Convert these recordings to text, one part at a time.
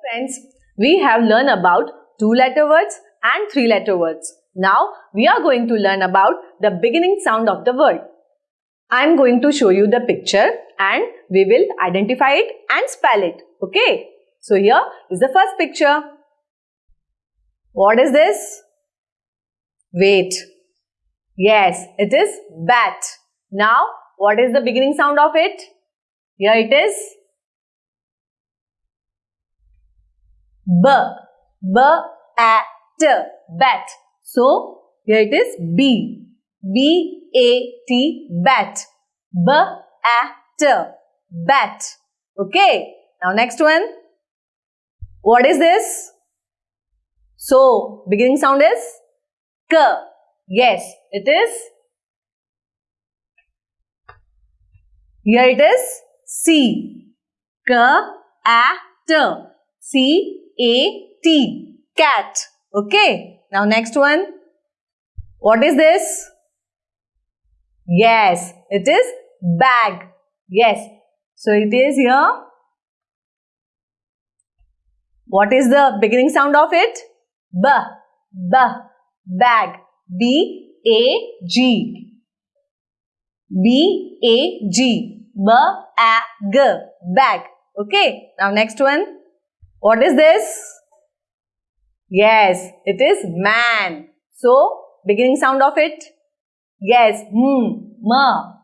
Friends, we have learned about two letter words and three letter words. Now we are going to learn about the beginning sound of the word. I am going to show you the picture and we will identify it and spell it. Okay. So here is the first picture. What is this? Wait. Yes, it is bat. Now, what is the beginning sound of it? Here it is. B. B. A. T. Bat. So, here it is B. B. A. T. Bat. B. A. T. Bat. Okay. Now, next one. What is this? So, beginning sound is K. Yes, it is. Here it is C. K. A. T. C. A. T. Cat. Okay. Now next one. What is this? Yes, it is bag. Yes. So it is here. What is the beginning sound of it? B. B. Bag. B. A. G. B. A. G. B. A. G. Bag. Okay. Now next one. What is this? Yes, it is man. So, beginning sound of it? Yes, m, ma.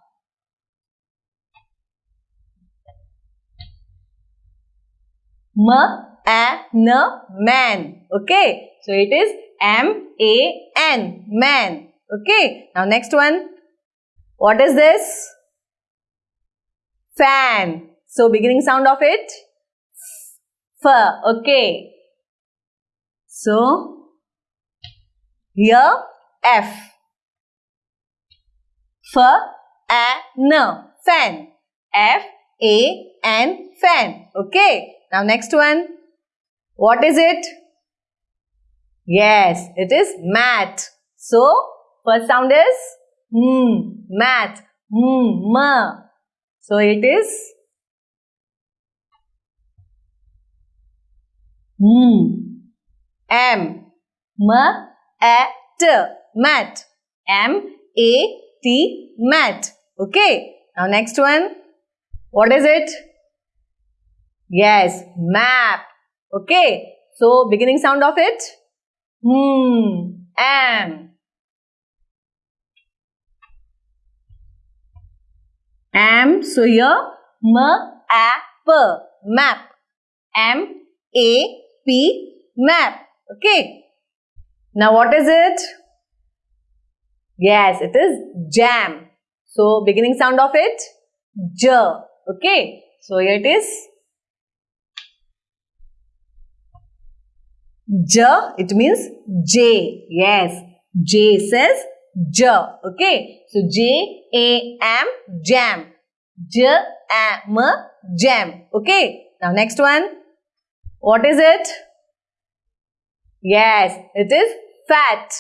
M, a, n, man. Okay. So, it is M, A, N, man. Okay. Now, next one. What is this? Fan. So, beginning sound of it? F. Okay. So, here F. F, A, N, fan. F, A, N, fan. Okay. Now, next one. What is it? Yes, it is mat. So, first sound is hmm, mat, hmm, ma. So, it is hmm. M. M A T mat M A T mat okay. Now next one. What is it? Yes map. Okay. So beginning sound of it. Hmm. M. M. So here. M A P map. M A P map Okay. Now what is it? Yes, it is jam. So beginning sound of it, j. Okay. So here it is. J, it means J. Yes, J says J. Okay. So J, A, M, jam. J, A, M, jam. Okay. Now next one. What is it? Yes, it is fat.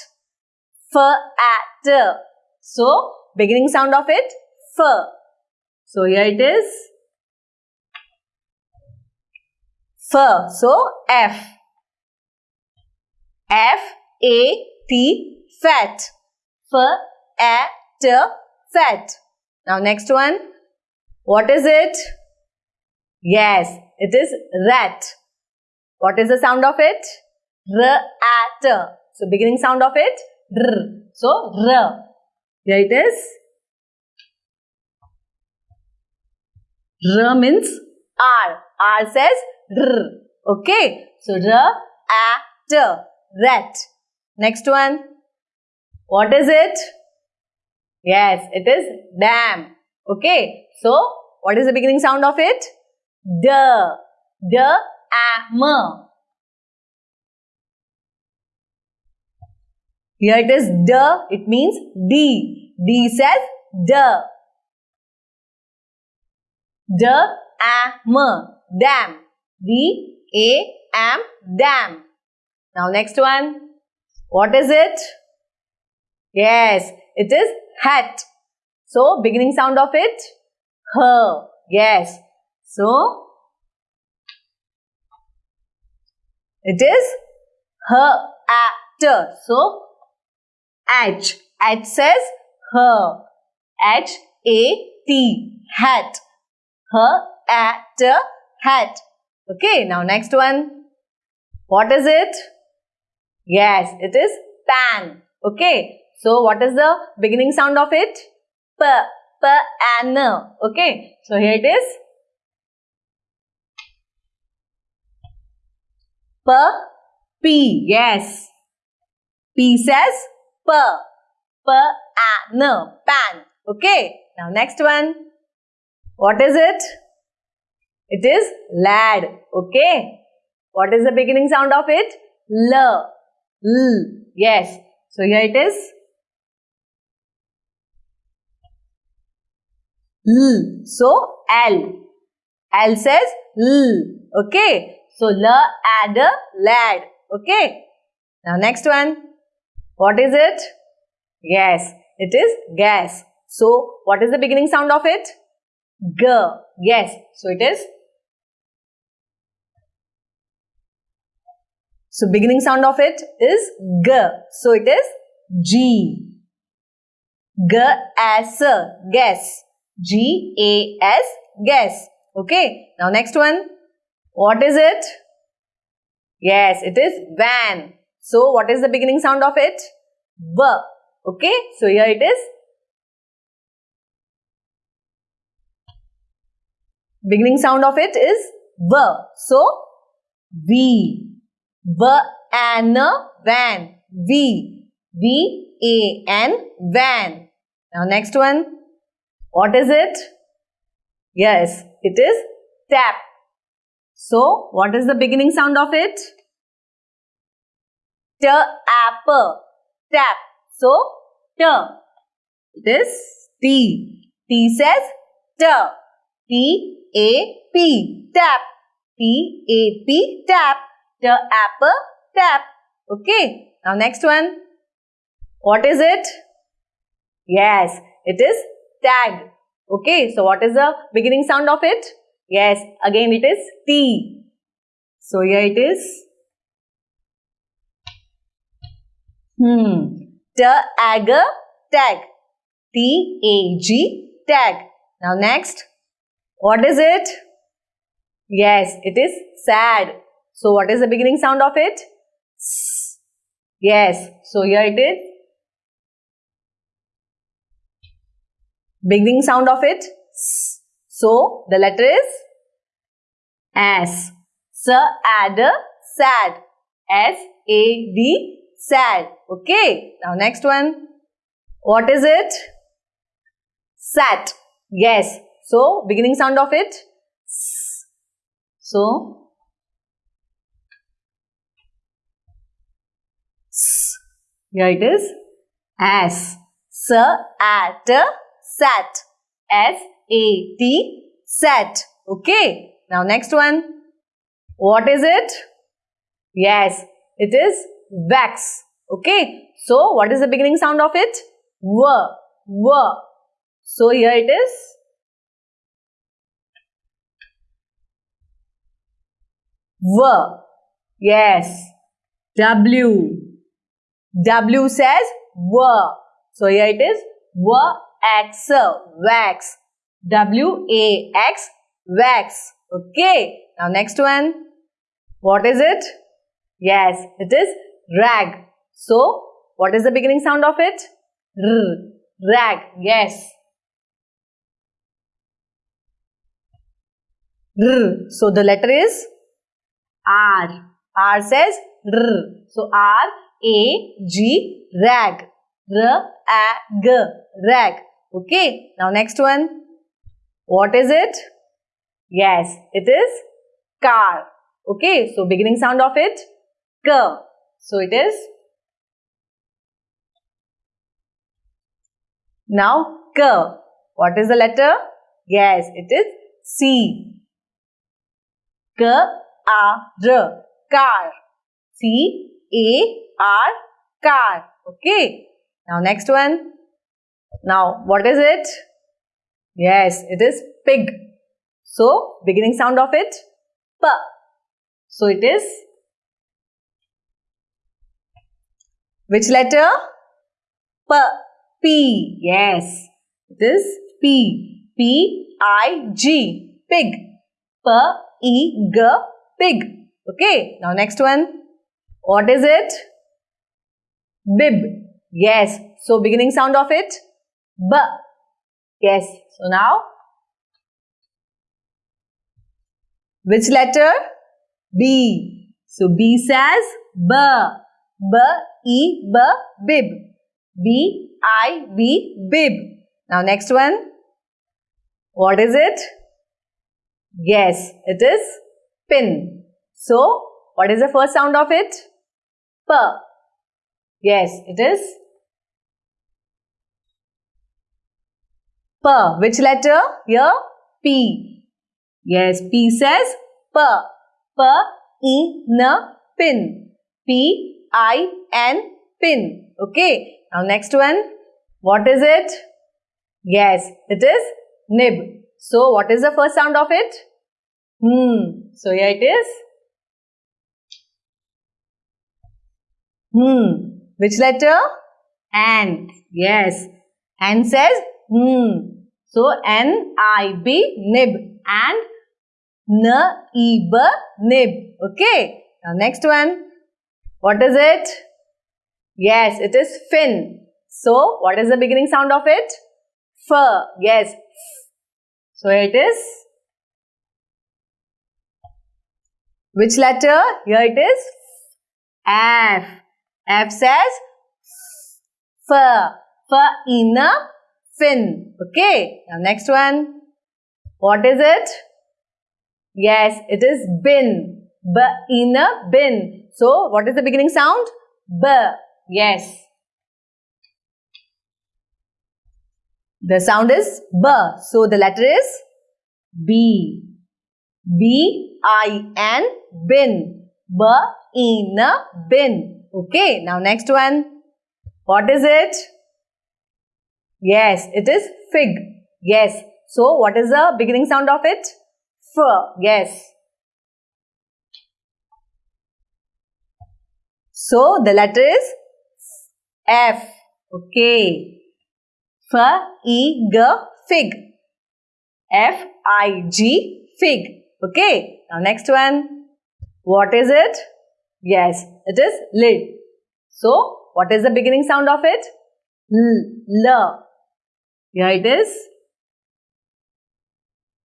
F-at. So, beginning sound of it, f. So, here it is. F. So, F. F-A-T, fat. F-at, fat. Now, next one. What is it? Yes, it is rat. What is the sound of it? R-at. So, beginning sound of it, r. So, r. Here it is. R means R. R says r. Okay. So, r-at. Rat. Next one. What is it? Yes, it is dam. Okay. So, what is the beginning sound of it? D. D, m. Here it is D, it means D. D says D. D, A, M, dam. D, A, M, dam. Now next one. What is it? Yes, it is hat. So, beginning sound of it, H. Yes. So, It is her at. So H. H says her. H A T. Hat. Her at hat. Okay, now next one. What is it? Yes, it is pan. Okay, so what is the beginning sound of it? P. P and Okay, so here it is. P. P. Yes. P says P. P and pan. Okay, now next one. What is it? It is lad. Okay. What is the beginning sound of it? L. L. Yes. So here it is. L. So L. L says L. Okay. So L add a lad. Okay. Now next one. What is it? Yes. It is gas. So what is the beginning sound of it? G. Yes. So it is So beginning sound of it is G. So it is G. G as guess. G A S guess. Okay. Now next one. What is it? Yes, it is van. So what is the beginning sound of it? V. Okay. So here it is. Beginning sound of it is V. So V. V and van. V. V A N van. Now next one. What is it? Yes, it is tap. So what is the beginning sound of it? T. Tap. So T. This T. T says T. T A P. Tap. T A P. Tap the apple tap. Okay. Now next one. What is it? Yes, it is tag. Okay. So what is the beginning sound of it? Yes, again it is T. So here it is. Hmm. Tag, tag. T-A-G, tag. Now next. What is it? Yes, it is sad. So what is the beginning sound of it? S. Yes. So here it is. Beginning sound of it. S. So the letter is S. Sad, sad. S-A-D, sad. Okay. Now next one. What is it? Sat. Yes. So beginning sound of it. S. So Here it is as. Sir, at, sat. S-A-T, set. Okay. Now next one. What is it? Yes, it is wax. Okay. So what is the beginning sound of it? W. W. So here it is. W. Yes. W. W says W. So here it is wax, wax. W-A-X, wax. Okay. Now next one. What is it? Yes, it is rag. So, what is the beginning sound of it? R. Rag. Yes. R. So, the letter is R. R says R. So, R a G rag. R A G rag. Okay. Now next one. What is it? Yes, it is car. Okay. So beginning sound of it K. So it is now K. What is the letter? Yes, it is C. K A R car. C A R car. Okay. Now next one. Now what is it? Yes, it is pig. So beginning sound of it P. So it is Which letter? P. P. Yes. It is P. P. I. G. Pig. P. E. G. Pig. Okay. Now next one. What is it? Bib. Yes. So beginning sound of it. B. Yes. So now. Which letter? B. So B says B. B. E. B. Bib. B. I. B. Bib. Now next one. What is it? Yes, it is pin. So, what is the first sound of it? P. Yes, it is P. Which letter? Here, P. Yes, P says P. P. E. N. Pin. P. I. N. Pin. Okay. Now, next one. What is it? Yes, it is nib. So, what is the first sound of it? Hmm. So, here it is. Hmm. Which letter? N. Yes. N says hmm. So, N-I-B, nib. And N-E-B, nib. Okay. Now, next one. What is it? Yes, it is fin. So, what is the beginning sound of it? F. Yes. So, it is. Which letter? Here it is. F. F says F. F in a fin. Okay. Now next one. What is it? Yes, it is bin. B in a bin. So what is the beginning sound? B. Yes. The sound is B. So the letter is B. B I N bin. B in a bin. Okay. Now next one. What is it? Yes, it is fig. Yes. So, what is the beginning sound of it? F. Yes. So, the letter is F. Okay. F, E, G, fig. F, I, G, fig. Okay. Now, next one. What is it? Yes, it is lid. So, what is the beginning sound of it? L. L. Here it is.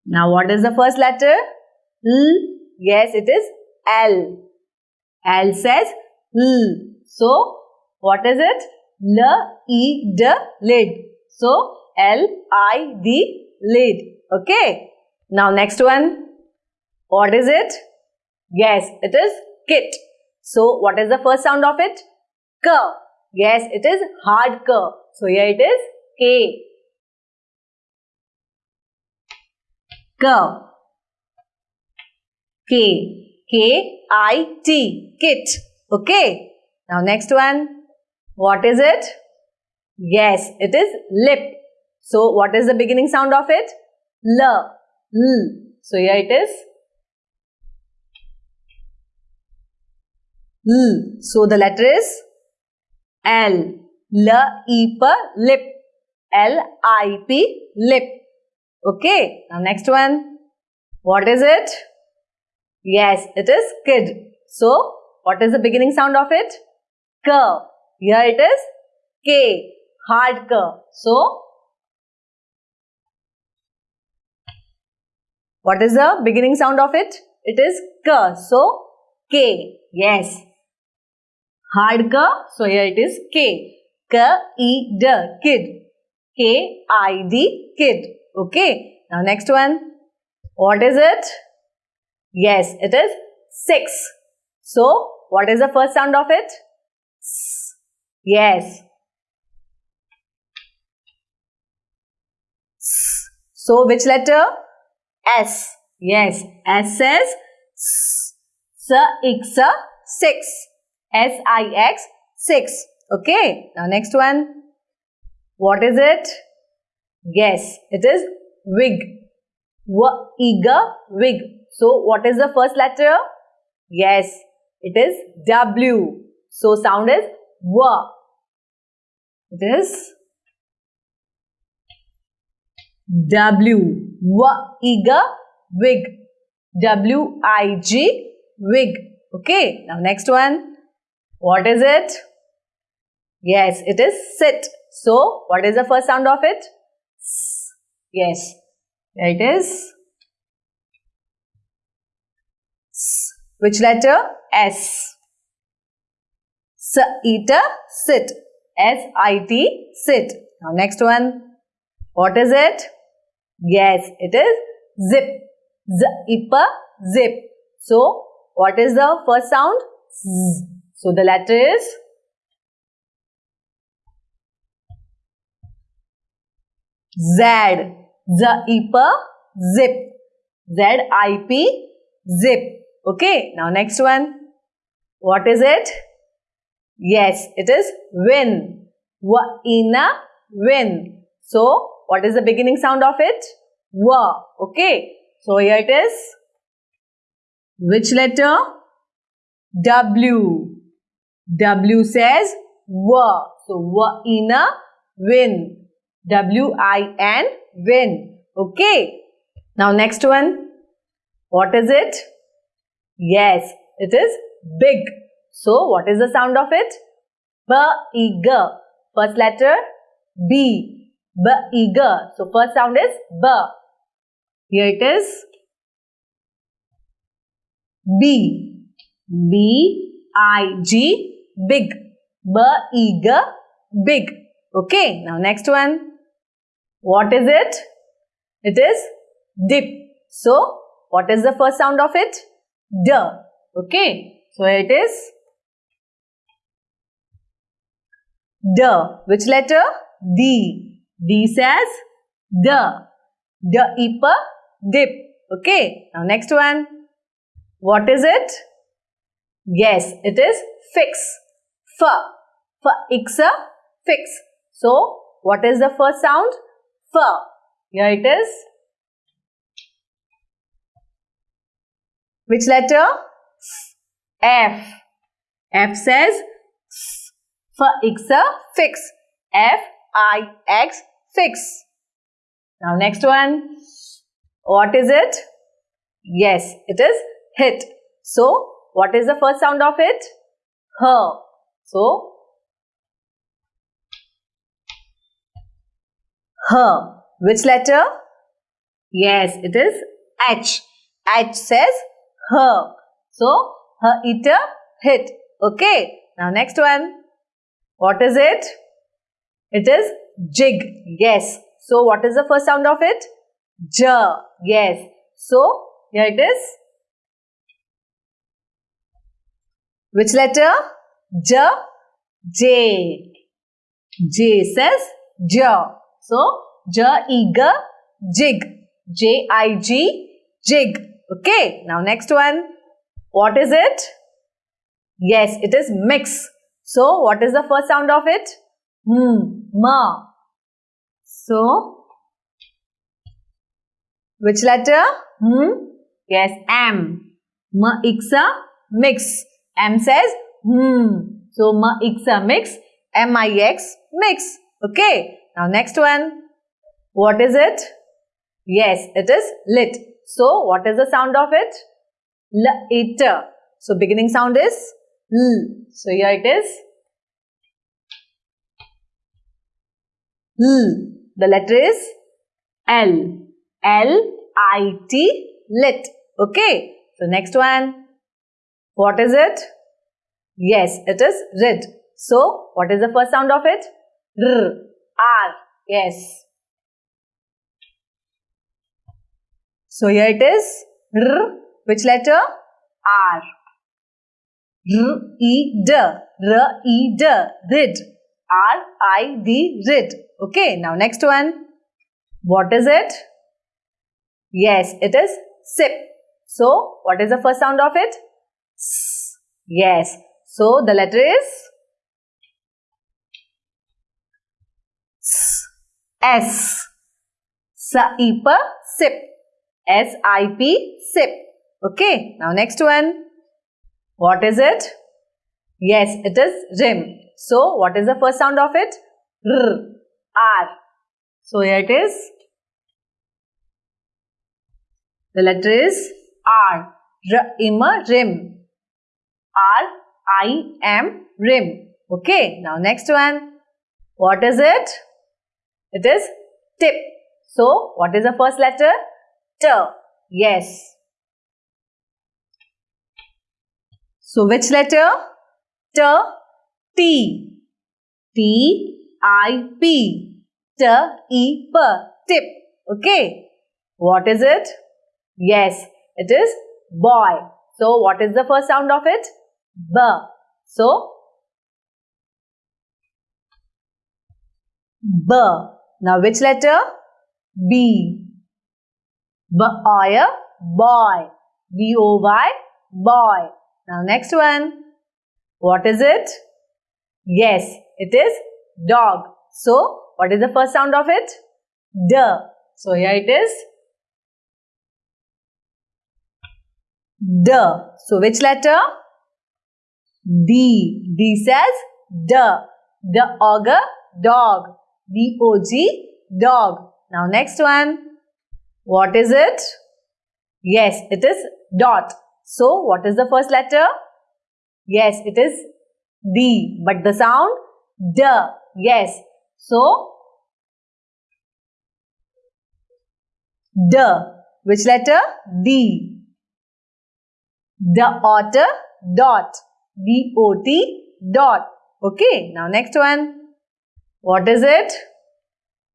Now what is the first letter? L. Yes, it is L. L says L. So, what is it? L, E, D, lid. So, L, I, D, lid. Okay. Now next one. What is it? Yes, it is kit. So, what is the first sound of it? K. Yes, it is hard K. So, here it is K. Go. K. K-I-T. Kit. Okay. Now next one. What is it? Yes, it is lip. So what is the beginning sound of it? L. L. So here it is. L. So the letter is L. L E P lip. L I P lip. Okay. Now next one. What is it? Yes, it is kid. So, what is the beginning sound of it? K. Here it is K. Hard K. So, what is the beginning sound of it? It is K. So, K. Yes. Hard K. So, here it is K. K E D. Kid. K I D. Kid. Okay. Now next one. What is it? Yes, it is 6. So, what is the first sound of it? S. Yes. S. So, which letter? S. Yes. S says S. S, X, 6. S-I-X, 6. Okay. Now, next one. What is it? Yes, it is wig. W eager wig. So what is the first letter? Yes, it is W. So sound is W. It is W. W. Eager. Wig. W-I-G. Wig. Okay. Now next one. What is it? Yes, it is sit. So, what is the first sound of it? S. Yes. It is. S. Which letter? S. S. Eater. Sit. S-I-T. Sit. Now next one. What is it? Yes, it is zip. Z-ipper. Zip. So, what is the first sound? Z. So, the letter is Z. Zipper. Zip. Z-I-P. Zip. Okay. Now, next one. What is it? Yes, it is win. W-ina. Win. So, what is the beginning sound of it? W. Okay. So, here it is. Which letter? W. W says W. So, W-ina. Win. W-I-N. Win. Okay. Now, next one. What is it? Yes, it is big. So, what is the sound of it? B-I-G. First letter B. B-I-G. So, first sound is B. Here it is B. B-I-G. Big. B-I-G. Big. Okay. Now, next one. What is it? It is dip. So, what is the first sound of it? D. Okay. So, it is D. Which letter? D. D says D. D ipper dip. Okay. Now next one. What is it? Yes, it is fix. F. F ixa fix. So, what is the first sound? F. Here it is. Which letter? F. F says for ixa fix. F I X fix. Now next one. What is it? Yes, it is hit. So what is the first sound of it? H. So H. Which letter? Yes, it is H. H says her. So her eater hit. Okay. Now next one. What is it? It is jig. Yes. So what is the first sound of it? J. Yes. So here it is. Which letter? J. J. J says J. So J eager jig. J I G jig. Okay. Now next one. What is it? Yes, it is mix. So what is the first sound of it? Hmm, ma. So which letter? Hmm? Yes, M. Ma ixa mix. M says hmm. So ma ixa mix. M I X mix. Okay. Now next one. What is it? Yes, it is lit. So what is the sound of it? L it. So beginning sound is L. So here it is L. The letter is L. L I T lit. Okay. So next one. What is it? Yes, it is rid. So what is the first sound of it? R. R. Yes. So here it is R. Which letter? R. R E D. R E D. Rid. R I D. Rid. Okay. Now next one. What is it? Yes, it is sip. So what is the first sound of it? S. Yes. So the letter is S. Sip. Sip. S-I-P. Sip. Okay. Now next one. What is it? Yes, it is rim. So, what is the first sound of it? R. R. So, here it is. The letter is R. R, ima, rim. R, I, M, rim. Okay, now next one. What is it? It is tip. So, what is the first letter? T. Yes. So, which letter? T, T. T, I, P. T, E, P. Tip. Okay. What is it? Yes, it is boy. So, what is the first sound of it? B. So, B. Now, which letter? B. B-O-Y, boy. B-O-Y, boy. Now, next one. What is it? Yes, it is dog. So, what is the first sound of it? D. So, here it is D. So which letter? D. D says D. The ogre dog. D-O-G dog. Now next one. What is it? Yes, it is dot. So what is the first letter? Yes, it is D. But the sound D. Yes. So D. Which letter? D. The otter dot. D-O-T dot. Okay. Now next one. What is it?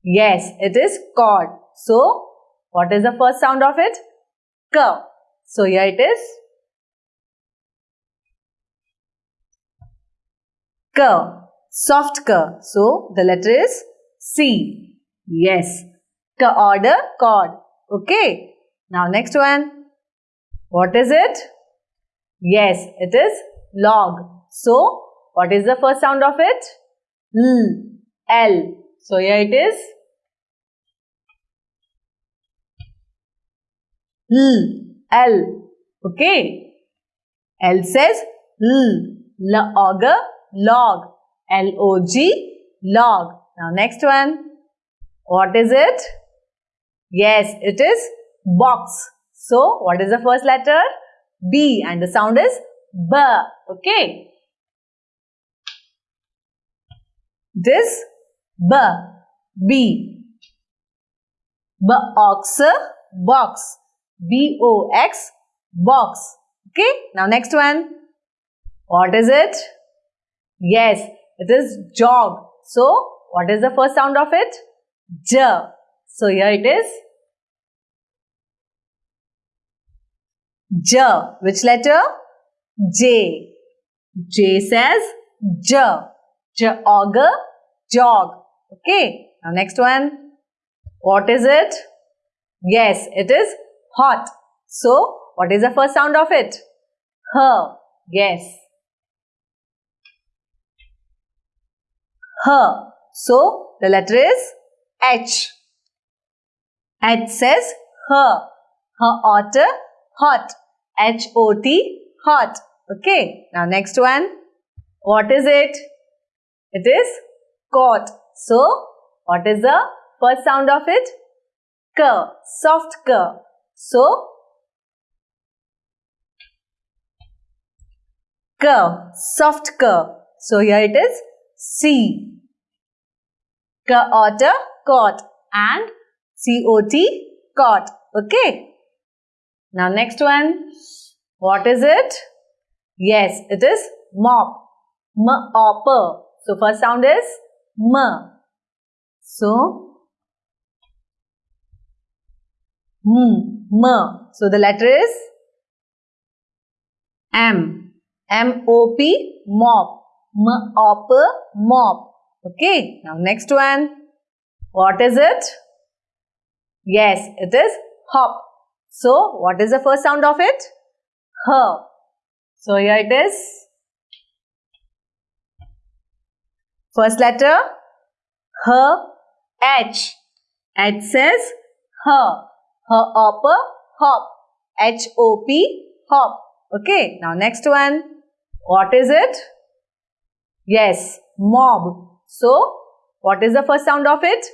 Yes, it is cord. So, what is the first sound of it? K. So, here it is. K. Soft K. So, the letter is C. Yes. K order cord. Okay. Now, next one. What is it? Yes, it is log. So, what is the first sound of it? L. L. So, here it is. L. L. Okay. L says L. Log. Log. L-O-G. Log. Now, next one. What is it? Yes, it is box. So, what is the first letter? B and the sound is B. Okay. This B. B. B. Box. Box. B-O-X. Box. Okay. Now next one. What is it? Yes, it is jog. So, what is the first sound of it? J. So, here it is. J. Which letter? J. J says J. J auger, jog. Okay. Now next one. What is it? Yes, it is hot. So, what is the first sound of it? H. Yes. H. So, the letter is H. H says H. H otter, hot. H-O-T, hot. Okay. Now, next one. What is it? It is caught. So, what is the first sound of it? K. Soft K. So, K. Soft K. So, here it is C. K otter, caught. And C-O-T, caught. Okay. Now next one. What is it? Yes, it is mop. M-O-P. So first sound is M. So, M. M. So the letter is M. M-O-P. Mop. M-O-P. Mop. Okay. Now next one. What is it? Yes, it is hop. So, what is the first sound of it? H. So, here it is. First letter, H, H. H says H. H up, hop. H-O-P, hop. Okay, now next one. What is it? Yes, mob. So, what is the first sound of it?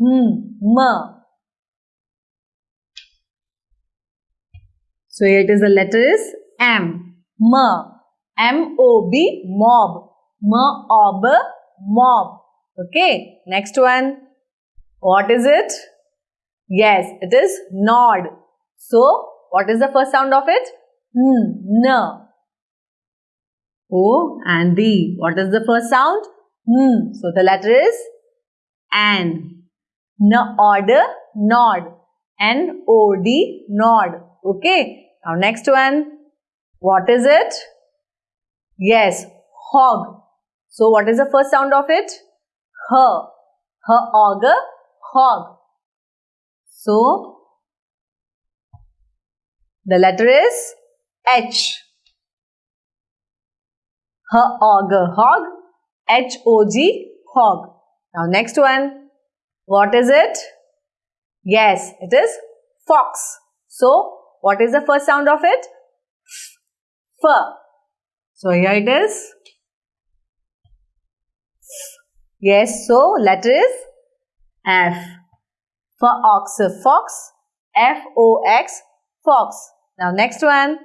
M, m. So, here it is the letter is M. M. M-O-B, mob. M-O-B, mob. Okay, next one. What is it? Yes, it is nod. So, what is the first sound of it? N. N. O and D. What is the first sound? N. So, the letter is N. N order, nod. N-O-D, nod. Okay. Now, next one. What is it? Yes, hog. So, what is the first sound of it? H. H auger, hog. So, the letter is H. H auger, hog. H-O-G, hog. Now, next one. What is it? Yes, it is fox. So, what is the first sound of it? F. So, here it is. Yes, so letter is F. For ox, fox. F-O-X, fox. Now, next one.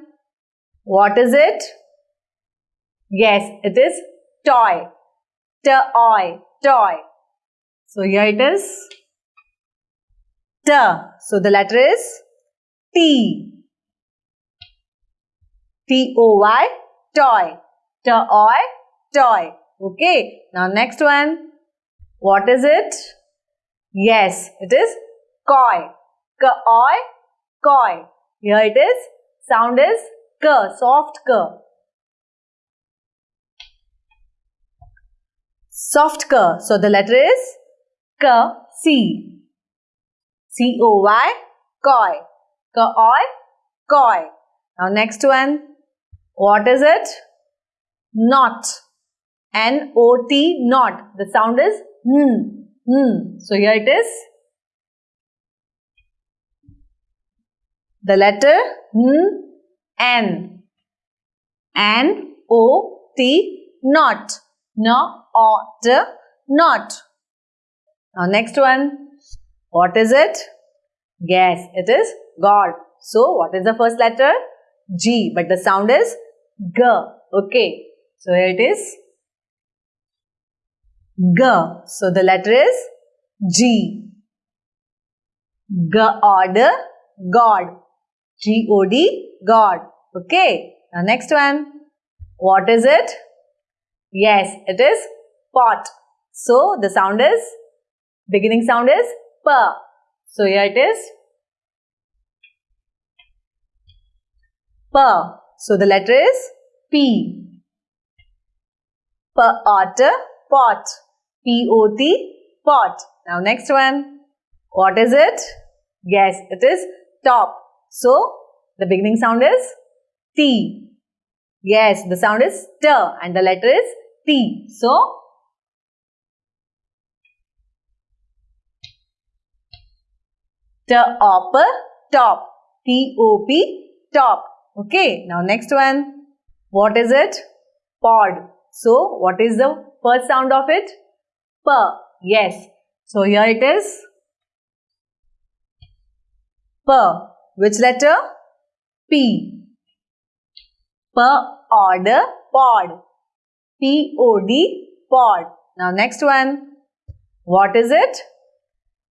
What is it? Yes, it is toy. Toy, toy. So, here it is. T. So, the letter is T. T-O-Y, toy. Toy, toy. Okay. Now, next one. What is it? Yes, it is koi. Koi, koi. Here it is. Sound is k, soft k. Soft k. So, the letter is k, c. C-O-Y, koi. Koi, koi. Now, next one. What is it? Not. N-O-T, not. The sound is n, n. So, here it is. The letter hmm, N. N O T N-O-T. No, ot, not. Now, next one. What is it? Yes, it is God. So, what is the first letter? G. But the sound is G. Okay. So, here it is. G. So, the letter is G. G order, God. G-O-D, God. Okay. Now, next one. What is it? Yes, it is pot. So, the sound is, beginning sound is P. So, here it is. P. So, the letter is P. P otter, pot. P-O-T, pot. Now, next one. What is it? Yes, it is top. So, the beginning sound is T. Yes, the sound is T and the letter is T. So, top, top. T-O-P, top. Okay, now next one. What is it? Pod. So, what is the first sound of it? P. Yes. So, here it is. Per. Which letter? P. Per order pod. P-O-D pod. Now, next one. What is it?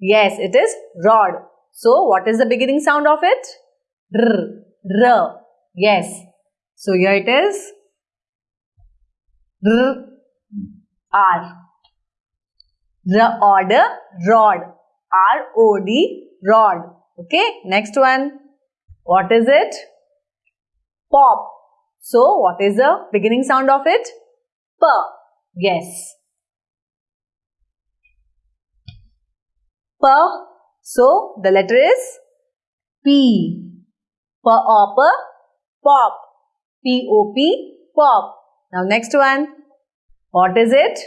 Yes, it is rod. So, what is the beginning sound of it? R. R. Yes. So, here it is. R. R. R order, rod. R-O-D, rod. Okay. Next one. What is it? Pop. So, what is the beginning sound of it? P. Yes. P. So, the letter is P. P op, pop. P-O-P, pop. Now, next one. What is it?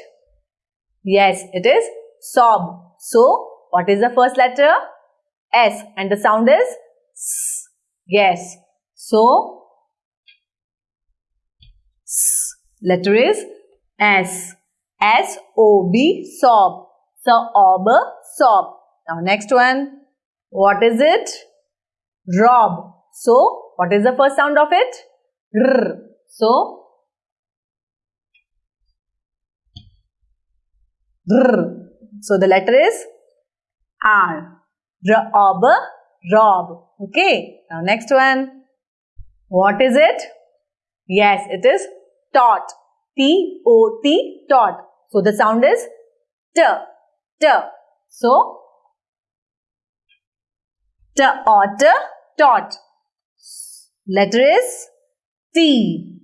Yes, it is sob. So, what is the first letter? S. And the sound is S. Yes. So, S. Letter is S. S-O-B, sob. Sob, sob. Now next one. What is it? Rob. So, what is the first sound of it? R. So, So, the letter is R. Rob, rob. Okay. Now, next one. What is it? Yes, it is tot. T-O-T, tot. So, the sound is T. T. So, T, ot, tot. Letter is T.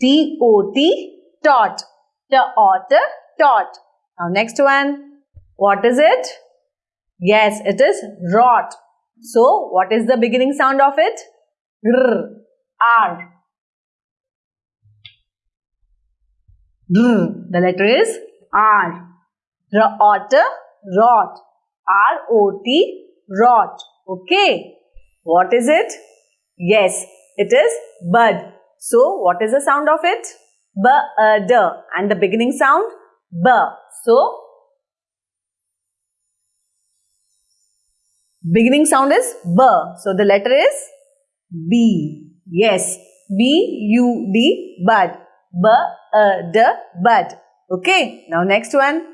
T-O-T, tot. T, ot, tot. Now, next one. What is it? Yes, it is rot. So, what is the beginning sound of it? R. R. R. The letter is R. Rot, rot. R-O-T, rot. Okay. What is it? Yes, it is bud. So, what is the sound of it? B-a-d. And the beginning sound? B. So, beginning sound is B. So, the letter is B. Yes. B-U-D, bud. B-a-d, bud. Okay. Now, next one.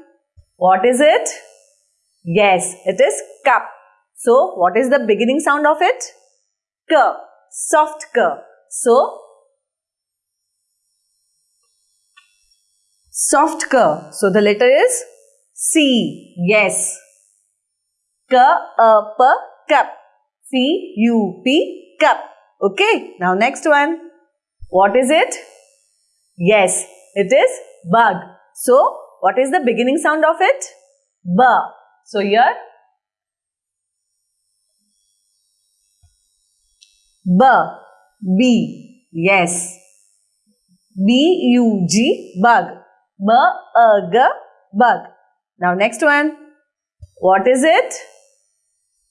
What is it? Yes, it is cup. So, what is the beginning sound of it? K. Soft K. So, soft K. So, the letter is C. Yes. K, A, P, cup. C, U, P, cup. Okay. Now, next one. What is it? Yes, it is bug. So, what is the beginning sound of it? B. So here B B yes B U G bug B A G bug. Now next one. What is it?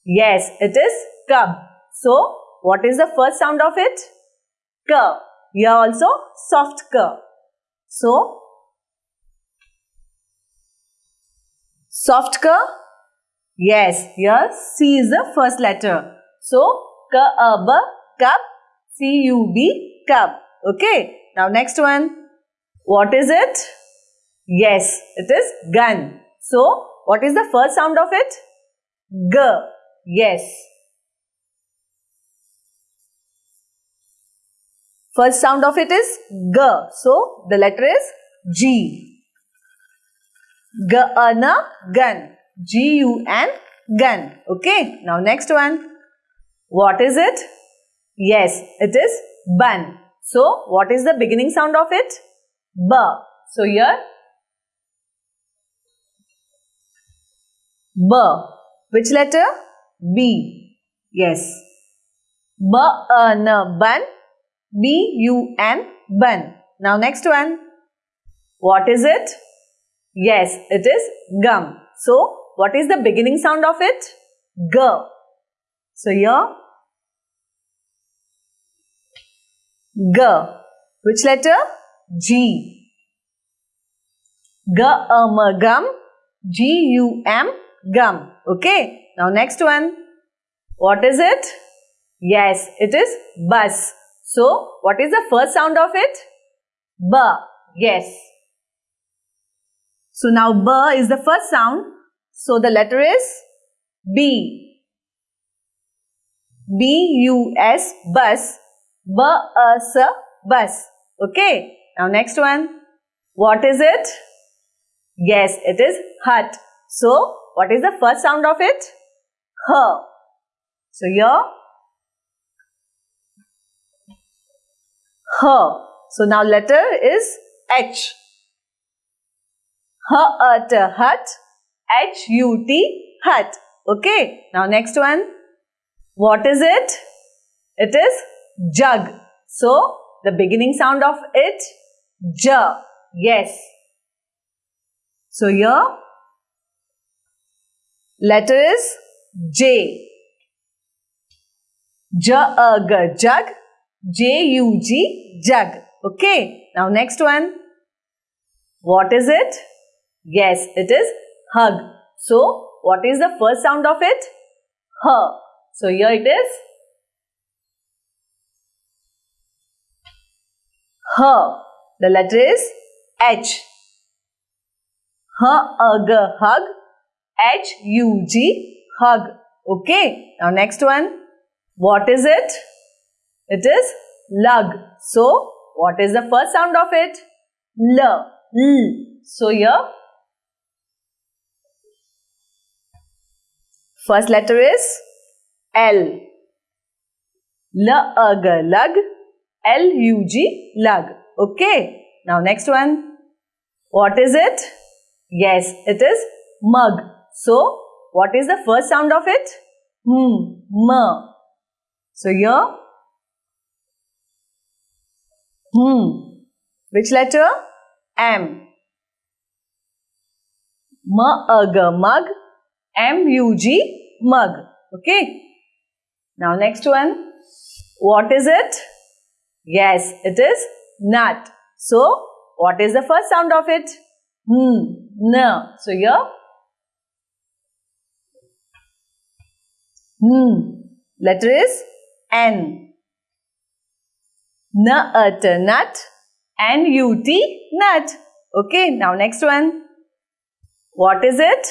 Yes, it is cub. So what is the first sound of it? K. Here also soft K. So soft K Yes, here C is the first letter. So, K-A-B, cup, C-U-B, cup. Okay. Now, next one. What is it? Yes, it is gun. So, what is the first sound of it? G. Yes. First sound of it is G. So, the letter is G. G-A-N-A, gun. G-U-N, gun. Okay. Now next one. What is it? Yes, it is bun. So, what is the beginning sound of it? B. So, here B. Which letter? B. Yes. B, A, N, bun. B, U, N, bun. Now, next one. What is it? Yes, it is gum. So, what is the beginning sound of it? G. So here, G. Which letter? G. G, um, gum. G, U, M, gum. Okay. Now next one. What is it? Yes, it is bus. So, what is the first sound of it? B. Yes. So, now B is the first sound. So the letter is B. B-U-S, bus. B-U-S, bus. Okay. Now next one. What is it? Yes, it is hut. So, what is the first sound of it? H. So, here. H. So, now letter is H. H, hut. H-U-T, hut. Okay. Now next one. What is it? It is jug. So, the beginning sound of it, j. Yes. So, here, letter is J. J-A-G, jug. J-U-G, jug. Okay. Now, next one. What is it? Yes, it is hug. So, what is the first sound of it? H. So, here it is. H. The letter is H. H, hug. H, U, G, hug. Okay. Now, next one. What is it? It is lug. So, what is the first sound of it? L. L. So, here First letter is L. L-U-G, lug. L-U-G, lug. Okay. Now next one. What is it? Yes, it is mug. So, what is the first sound of it? Hmm, m. So here, hmm. Which letter? M. M-U-G, mug. M-U-G, mug. Okay. Now next one. What is it? Yes, it is nut. So, what is the first sound of it? Hmm, n. So here, hmm. Letter is N. Nut, nut. N-U-T, nut. Okay, now next one. What is it?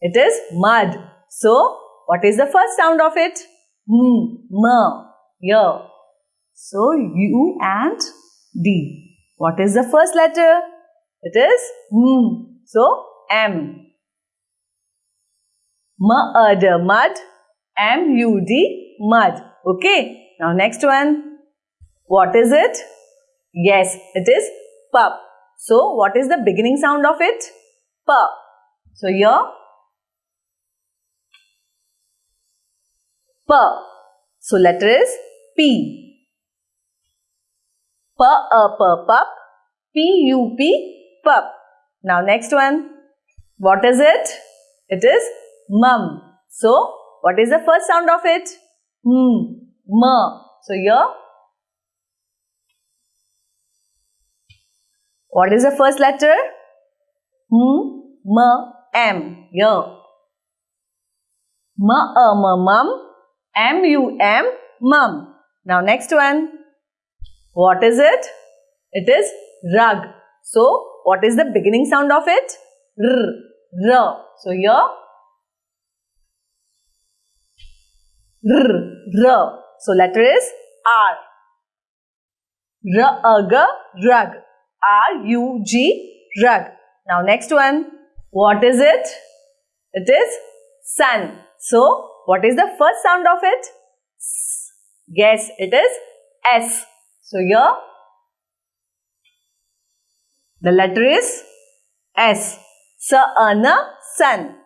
It is mud. So, what is the first sound of it? M, m, here. So, U and D. What is the first letter? It is M. So, M. Mud, mud. M-U-D, mud. Okay. Now, next one. What is it? Yes, it is pup. So, what is the beginning sound of it? Pup. So, here P. So letter is P. P a p pup. P u p pup. Now next one. What is it? It is mum. So what is the first sound of it? Hmm. M. So here. What is the first letter? Hmm. M. M. Here. M. A. M. Mum. M-U-M, mum. Now next one. What is it? It is rug. So, what is the beginning sound of it? R, r. So, here. R, r. So, letter is R. R, g, rug. R-U-G, rug. Now, next one. What is it? It is sun. So, what is the first sound of it? S. Yes, it is S. So here the letter is S. Sa-ana, sun.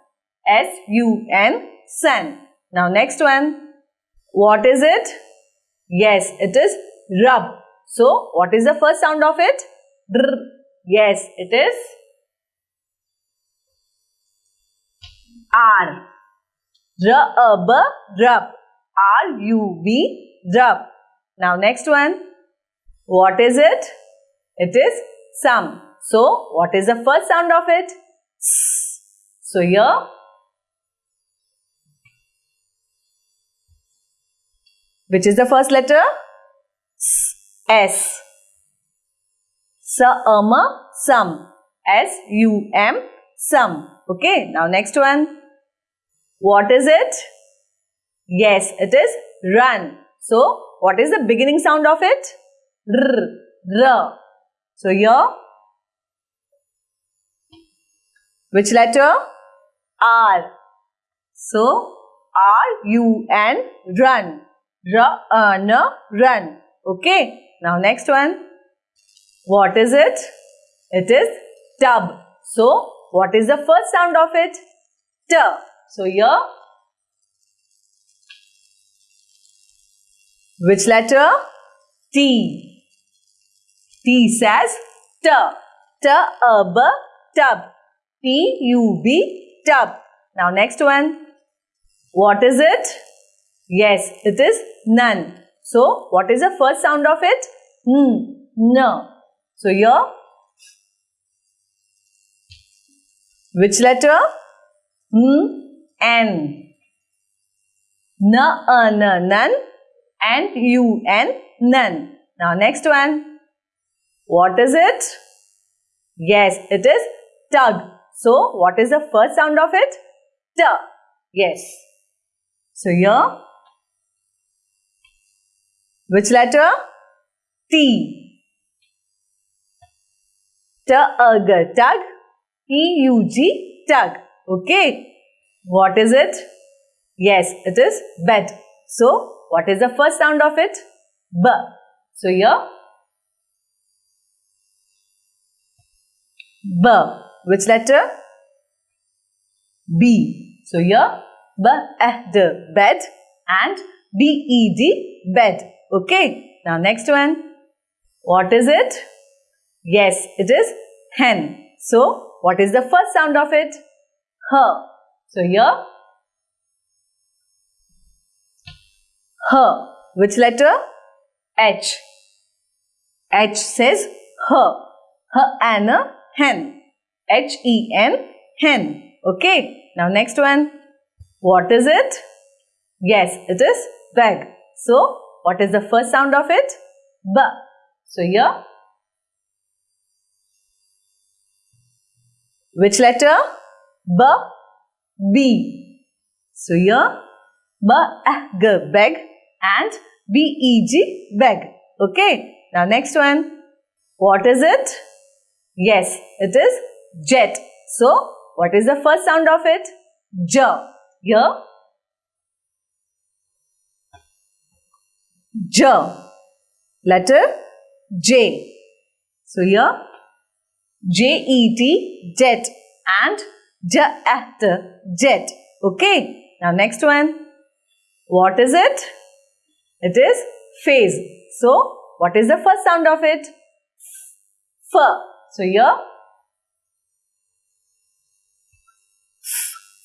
S-U-N, sun. Now next one. What is it? Yes, it is rub. So what is the first sound of it? Dr. Yes, it is R. Rub, rub. R-U-B, rub. Now next one. What is it? It is some. So what is the first sound of it? S. So here. Which is the first letter? S. S. Sa-ama, some. S-U-M, some. Okay. Now next one. What is it? Yes, it is run. So, what is the beginning sound of it? R, r. So, here, which letter? R. So, R, U, N, run. R, N, run. Okay. Now, next one. What is it? It is tub. So, what is the first sound of it? T. So here, which letter? T. T says T. T, A, B, tub. T, U, B, tub. Now next one. What is it? Yes, it is none. So, what is the first sound of it? N. N. So here, Which letter? N, N. N, a, n, nun. And U, N, nun. Now next one. What is it? Yes, it is tug. So, what is the first sound of it? T. Yes. So, here, which letter? T. Tug. T, u, g, tug. Okay. What is it? Yes, it is bed. So, what is the first sound of it? B. So, here, B. Which letter? B. So here B, eh, bed and B, E, D, bed. Okay. Now next one. What is it? Yes, it is hen. So what is the first sound of it? H. So here H. Which letter? H. H says H. H and a hen. H-E-N, hen. Okay. Now next one. What is it? Yes, it is bag. So, what is the first sound of it? B. So, here. Which letter? B. B. So, here. B, g, bag and B, E, G, bag. Okay. Now, next one. What is it? Yes, it is jet. So, what is the first sound of it? J. Here. J. Letter J. So, here J-E-T, jet and J-at, jet. Okay. Now, next one. What is it? It is phase. So, what is the first sound of it? F. So here,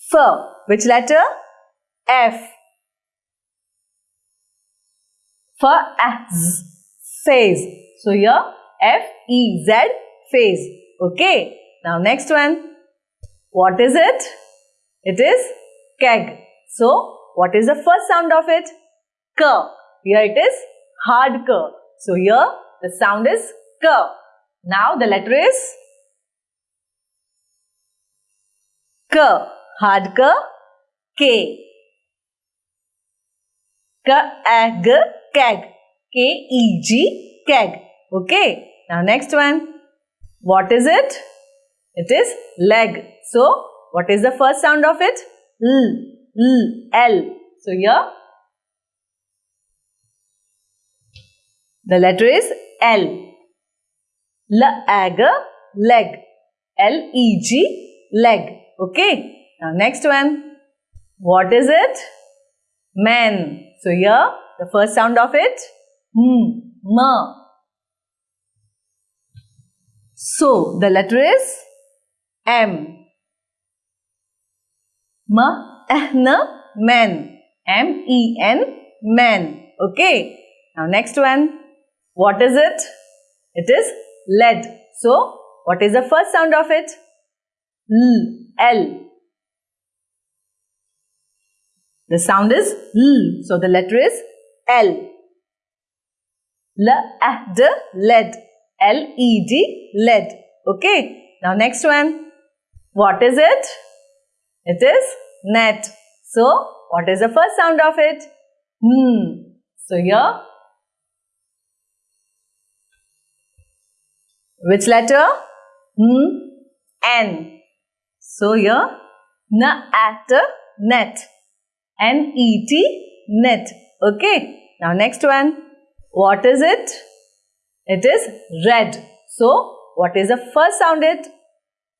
F. Which letter? F. As phase. So here F E Z phase. Okay. Now next one. What is it? It is keg. So what is the first sound of it? K. Here it is hard k. So here the sound is k. Now the letter is K. Hard K. K. K, keg. K, E, G, keg. Okay. Now next one. What is it? It is leg. So, what is the first sound of it? L, L, L. So, here the letter is L. Leg, leg. L-E-G, leg. Okay. Now next one. What is it? Man. So here the first sound of it. Hmm. M. M. So the letter is m. Eh, m. M. N. Men. M-E-N. Men. Okay. Now next one. What is it? It is lead. So, what is the first sound of it? L. L. The sound is L. So, the letter is L. L, A, D, lead. L-E-D, lead. Okay. Now, next one. What is it? It is net. So, what is the first sound of it? Hmm. So, here Which letter? Hmm. N. So here, N at net. N-E-T, net. Okay. Now next one. What is it? It is red. So, what is the first sound it?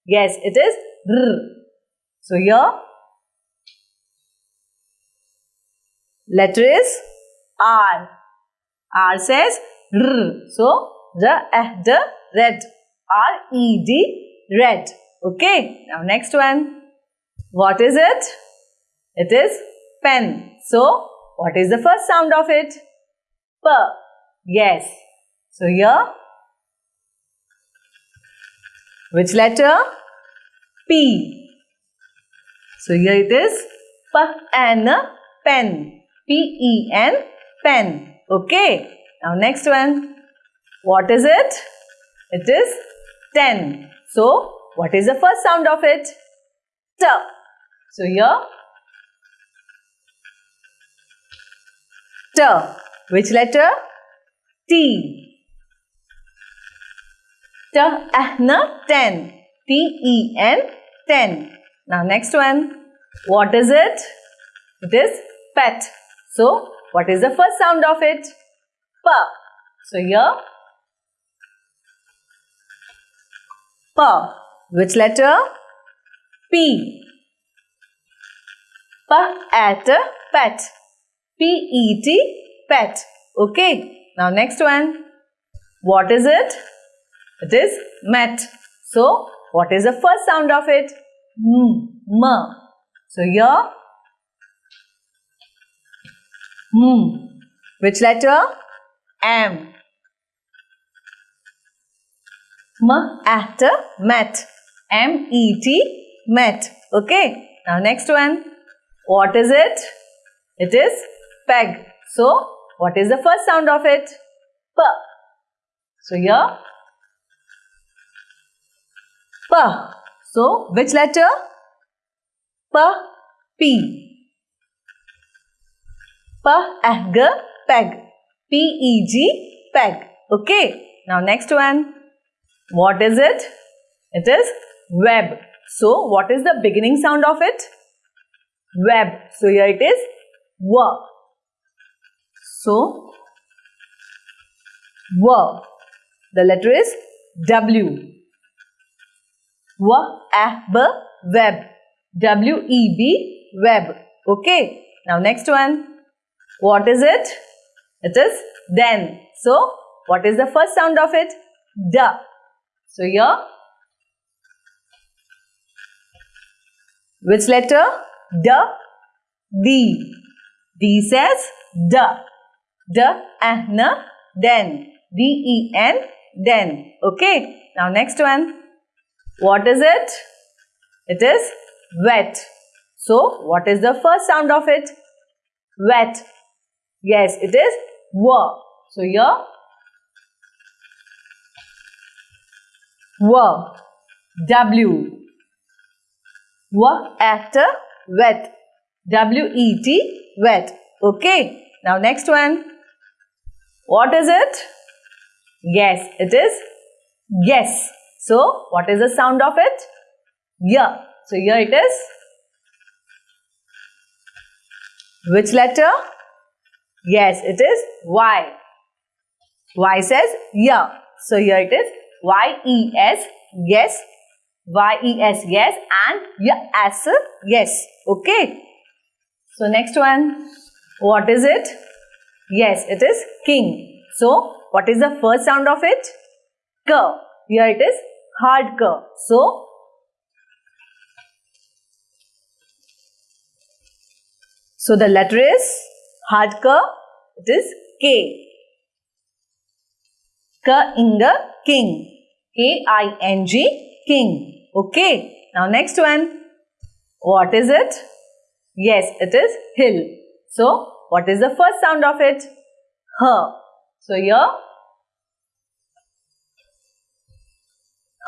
Yes, it is R. So here, letter is R. R says R. So, the, eh, the, red. R-E-D, red. Okay. Now next one. What is it? It is pen. So, what is the first sound of it? P. Yes. So, here, which letter? P. So here it is P-N, pen. P-E-N, pen. Okay. Now next one. What is it? It is 10. So what is the first sound of it? T. So here T. Which letter? T. T, N, 10. T-E-N, 10. Now next one. What is it? It is pet. So, what is the first sound of it? P. So, here P. Which letter? P. P at pet. P-E-T, pet. Okay. Now next one. What is it? It is met. So, what is the first sound of it? M. M. So, here. M. Which letter? M. M at met. M-E-T, met. Okay. Now, next one. What is it? It is peg. So, what is the first sound of it? P. So, here P. So, which letter? P, P. P, eh, G, peg. P-E-G, peg. Okay. Now, next one. What is it? It is web. So, what is the beginning sound of it? Web. So, here it is W. So, W. The letter is W. W-A-B, web. W-E-B, web. Okay. Now next one. What is it? It is then. So, what is the first sound of it? D. So, here. Which letter? D. D. D says D. D, N, then. D-E-N, then. Okay. Now, next one. What is it? It is wet. So, what is the first sound of it? Wet. Yes, it is W. So, here W. W. W at wet. W-E-T, wet. Okay. Now, next one. What is it? Yes, it is guess. So, what is the sound of it? Yeah. So, here it is. Which letter? Yes, it is Y. Y says yeah. So, here it is Y-E-S, yes. Y-E-S, yes. And yeah, yes, yes. Okay. So, next one. What is it? Yes, it is king. So, what is the first sound of it? K. Here it is hard K. So, so the letter is hard K. It is K. K in the king. K-I-N-G, king. Okay. Now next one. What is it? Yes, it is hill. So, what is the first sound of it? H. So, here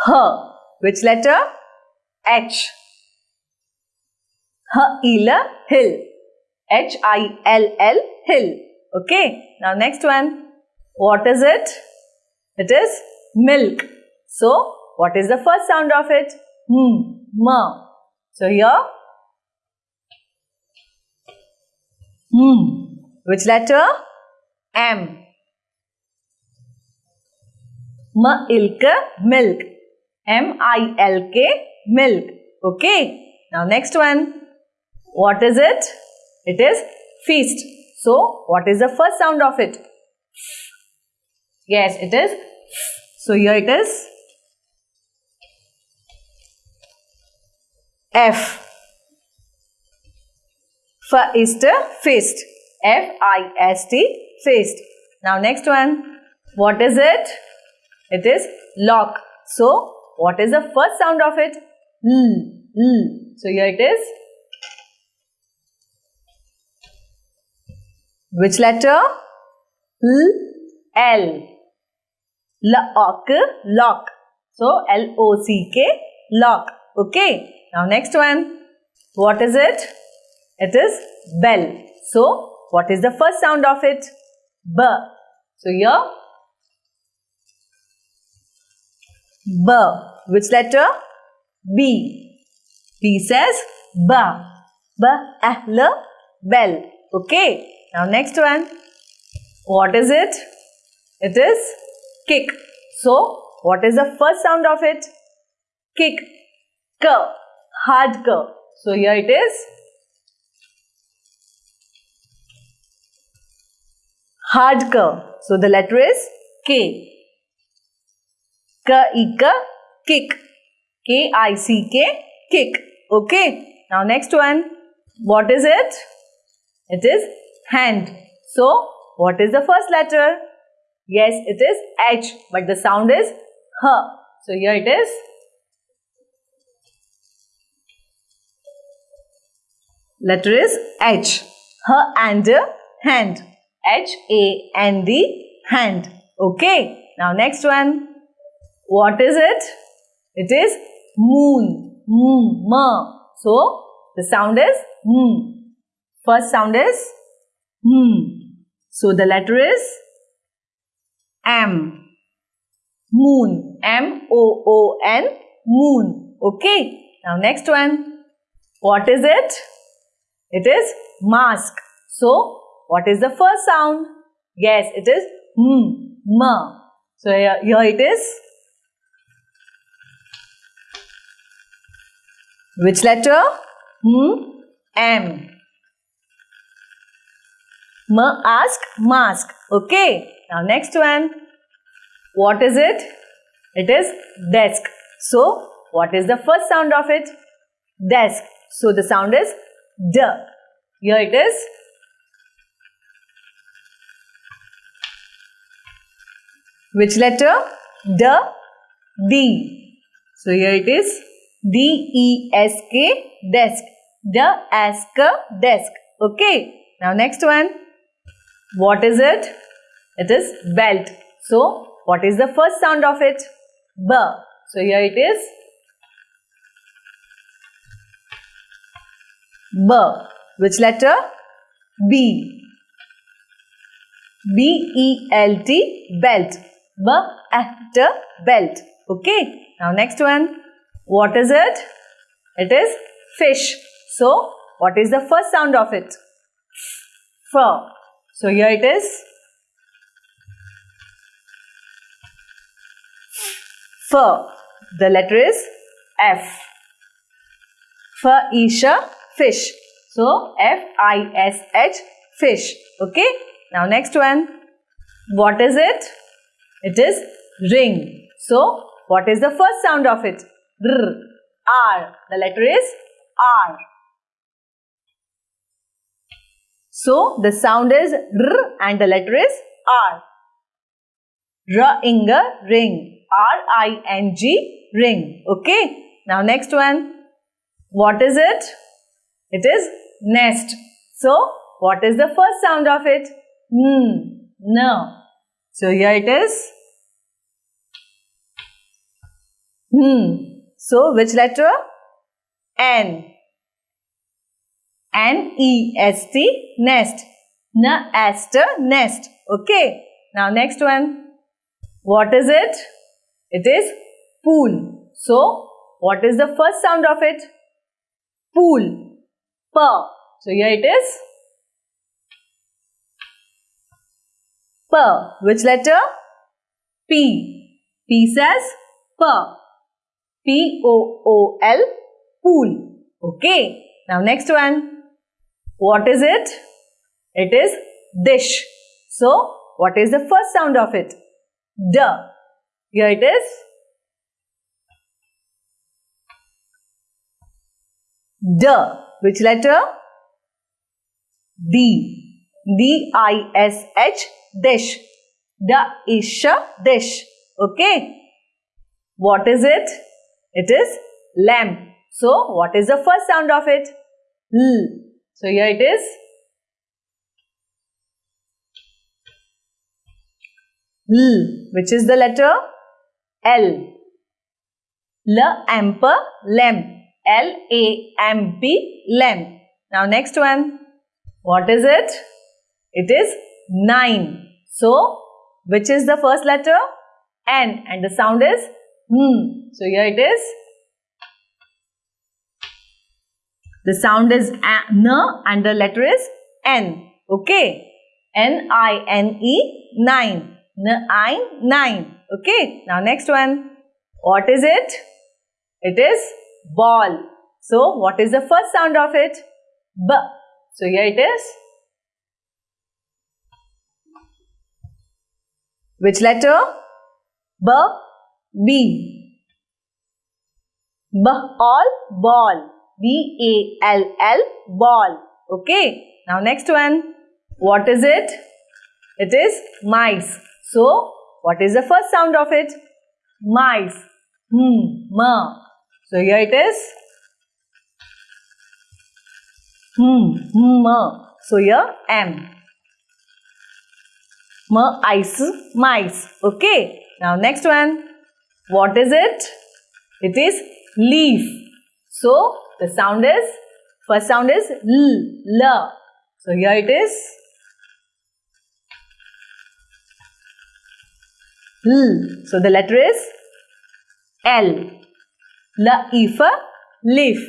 H. Which letter? H. H-il, hill. H-I-L-L, hill. Okay. Now next one. What is it? It is milk. So, what is the first sound of it? Hmm. Ma. So here. Hmm. Which letter? M. Milk. M-I-L-K, milk. Okay. Now next one. What is it? It is feast. So, what is the first sound of it? Yes, it is. So, here it is. F. F feast. F-I-S-T, feast. Now, next one. What is it? It is lock. So, what is the first sound of it? L. L. So here it is. Which letter? L. L. Lock, lock. So L-O-C-K, lock. Okay. Now next one. What is it? It is bell. So what is the first sound of it? B. So here B. Which letter? B. B says B. Bell. Okay. Now next one. What is it? It is kick. So what is the first sound of it? Kick. K. Hard K. So here it is. Hard K. So the letter is K. K-I-K, kick. K-I-C-K, kick. Okay. Now next one. What is it? It is hand. So, what is the first letter? Yes, it is H, but the sound is H. So, here it is. Letter is H. H and hand. H-A-N-D, hand. Okay. Now, next one. What is it? It is moon. Moon. Ma. So, the sound is m. First sound is m. So, the letter is M. Moon. M-O-O-N. Moon. Okay. Now, next one. What is it? It is mask. So, what is the first sound? Yes, it is m. Ma. So, here, here it is. Which letter? M. M. Ask mask. Okay. Now next one. What is it? It is desk. So, what is the first sound of it? Desk. So, the sound is D. Here it is. Which letter? The, D. So, here it is. D-E-S-K, desk. The Desk, desk. Okay. Now, next one. What is it? It is belt. So, what is the first sound of it? B. So, here it is. B. Which letter? B. B-E-L-T, belt. B-E-L-T, belt. Okay. Now, next one. What is it? It is fish. So, what is the first sound of it? F. So, here it is. F. The letter is F. F Isha fish. So, F-I-S-H fish. Okay. Now, next one. What is it? It is ring. So, what is the first sound of it? R. R. The letter is R. So, the sound is R and the letter is R. R-inga, ring. R-I-N-G, ring. Okay. Now, next one. What is it? It is nest. So, what is the first sound of it? N. No. So, here it is. Hmm. So, which letter? N. N-E-S-T, nest. N-est, nest. Okay. Now, next one. What is it? It is pool. So, what is the first sound of it? Pool. P. So, here it is. P. Which letter? P. P says P. P-O-O-L, pool. Okay. Now, next one. What is it? It is dish. So, what is the first sound of it? D. Here it is. D. Which letter? D. D-I-S-H, dish. D-ish, dish. Okay. What is it? It is lamp. So, what is the first sound of it? L. So, here it is. L. Which is the letter? L. L amper lem. L A M P lem. Now next one. What is it? It is 9. So, which is the first letter? N and the sound is hmm. So here it is. The sound is N and the letter is N. Okay. N-I-N-E 9. N-I 9. Okay. Now next one. What is it? It is ball. So what is the first sound of it? B. So here it is. Which letter? B. B. B. All ball. B A L L ball. Okay. Now next one. What is it? It is mice. So what is the first sound of it? Mice. Hmm. Ma. So here it is. Hmm. Ma. So here M. M ice mice. Okay. Now next one. What is it? It is leaf. So the sound is first sound is l l. So here it is. L. So the letter is L. Laif leaf.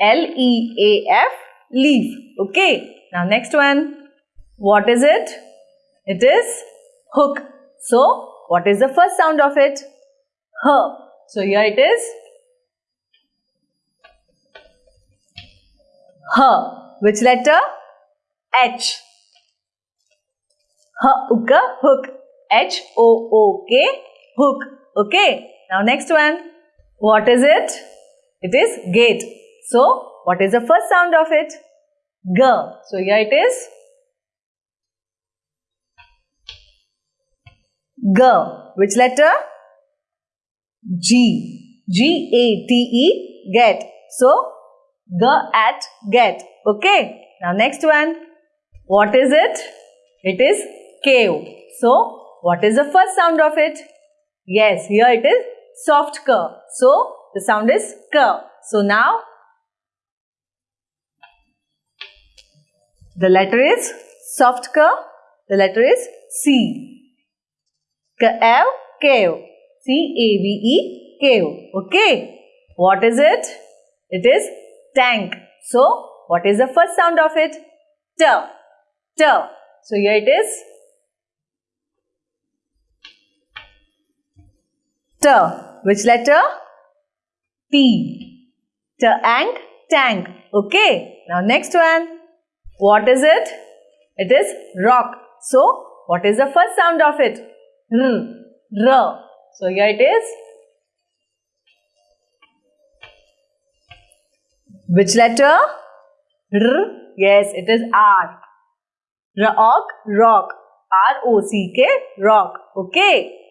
L E A F leaf. Okay. Now next one. What is it? It is hook. So, what is the first sound of it? H. So, here it is. H. Which letter? H. H. Hook. H O O K. Hook. Okay. Now, next one. What is it? It is gate. So, what is the first sound of it? G. So, here it is. G. Which letter? G. G A T E. Get. So, G at get. Okay. Now, next one. What is it? It is cave. So, what is the first sound of it? Yes, here it is soft k. So, the sound is k. So, now the letter is soft k. The letter is C. Cave, cave. C-A-V-E, cave. Okay. What is it? It is tank. So, what is the first sound of it? T. T. So, here it is. T. Which letter? T. T and tank. Okay. Now, next one. What is it? It is rock. So, what is the first sound of it? R. R. So here it is. Which letter? R. Yes, it is R. Rock, rock. R-O-C-K, rock. Okay.